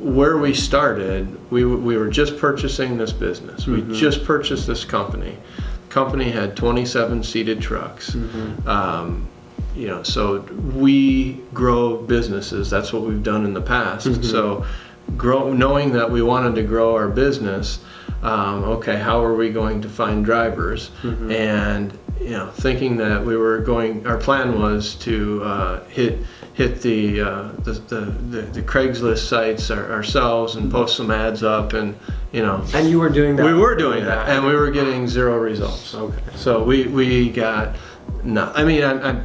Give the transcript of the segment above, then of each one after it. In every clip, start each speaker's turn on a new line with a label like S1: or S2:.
S1: where we started, we, we were just purchasing this business. We just purchased this company. Company had 27 seated trucks. Um, you know, so we grow businesses. That's what we've done in the past. So, grow, knowing that we wanted to grow our business, um, okay, how are we going to find drivers? And you know, thinking that we were going, our plan was to uh, hit hit the, uh, the, the, the the Craigslist sites our, ourselves and post some ads up, and you know,
S2: And you were doing that.
S1: we were doing that, and we were getting zero results.
S2: Okay.
S1: So we we got no. I mean, I, I,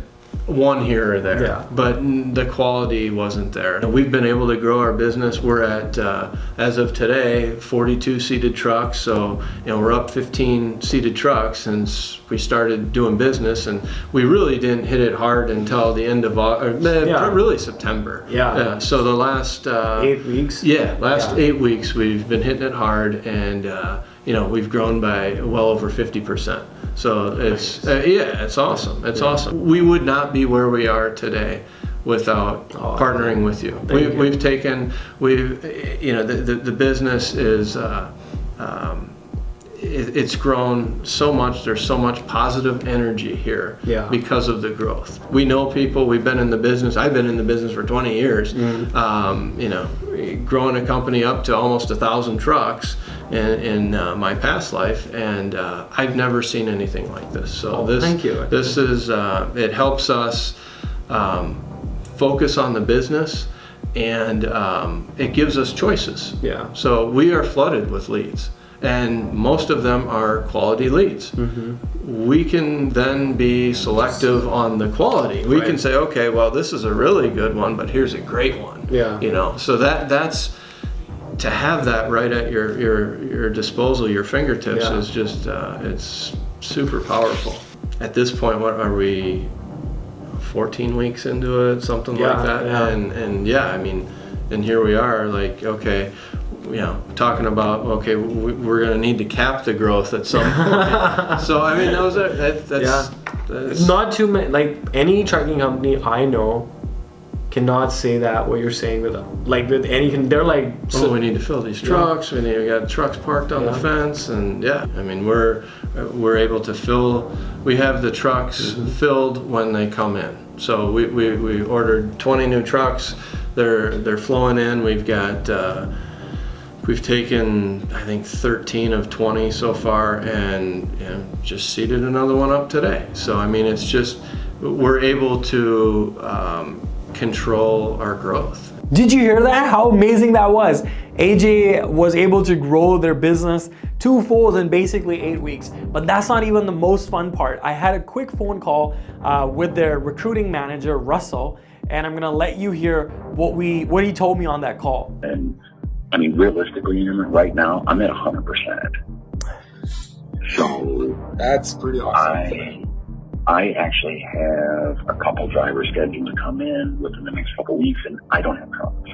S1: one here or there,
S2: Yeah.
S1: but the quality wasn't there. We've been able to grow our business. We're at uh, as of today, 42 seated trucks. So you know, we're up 15 seated trucks since we started doing business, and we really didn't hit it hard until the end of Au- or, eh,
S2: Yeah.
S1: really September.
S2: Yeah.
S1: So the last uh,
S2: Eight weeks.
S1: yeah, last
S2: Yeah.
S1: eight weeks we've been hitting it hard, and uh, you know we've grown by well over fifty percent. So it's uh, yeah, it's awesome. It's awesome. We would not be where we are today without
S2: Oh,
S1: partnering with you. We,
S2: you.
S1: We've taken we've you know the the, the business is. Uh, um, it, it's grown so much. There's so much positive energy here
S2: Yeah.
S1: because of the growth. We know people. We've been in the business. I've been in the business for 20 years.
S2: Mm-hmm.
S1: Um, you know, growing a company up to almost a thousand trucks in, in uh, my past life, and uh, I've never seen anything like this. So
S2: Oh,
S1: this,
S2: thank you.
S1: This is uh, it helps us um, focus on the business, and um, it gives us choices.
S2: Yeah.
S1: So we are flooded with leads, and most of them are quality leads.
S2: Mm-hmm.
S1: We can then be selective on the quality. We can say, okay, well, this is a really good one, but here's a great one.
S2: Yeah.
S1: You know, so that that's to have that right at your your your disposal, your fingertips
S2: Yeah.
S1: is just uh, it's super powerful. At this point, what are we? 14 weeks into it, something
S2: Yeah,
S1: like that,
S2: yeah.
S1: and and yeah, I mean, and here we are, like okay, you know, talking about okay, we, we're gonna need to cap the growth at some point. so I mean, those are that, that's,
S2: Yeah.
S1: that's
S2: Not too many. Like any trucking company I know cannot say that what you're saying with like with any. They're like.
S1: Oh, we need to fill these trucks. We need we got trucks parked on the fence, and yeah, I mean we're we're able to fill. We have the trucks
S2: Mm-hmm.
S1: filled when they come in. So we, we, we ordered 20 new trucks. They're they're flowing in. We've got. Uh, We've taken, I think, 13 of 20 so far, and you know, just seated another one up today. So I mean, it's just we're able to um, control our growth.
S3: Did you hear that? How amazing that was. AJ was able to grow their business twofold in basically eight weeks. But that's not even the most fun part. I had a quick phone call uh, with their recruiting manager, Russell, and I'm gonna let you hear what we what he told me on that call.
S4: And I mean, realistically, right now, I'm at 100%. So
S5: That's pretty awesome.
S4: I, I actually have a couple drivers scheduled to come in within the next couple weeks, and I don't have trucks.